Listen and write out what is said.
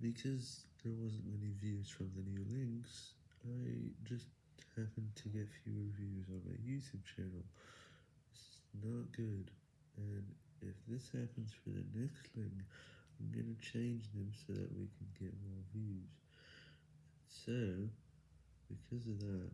Because there wasn't many views from the new links, I just happened to get fewer views on my YouTube channel. It's not good, and if this happens for the next link, I'm gonna change them so that we can get more views. So, because of that,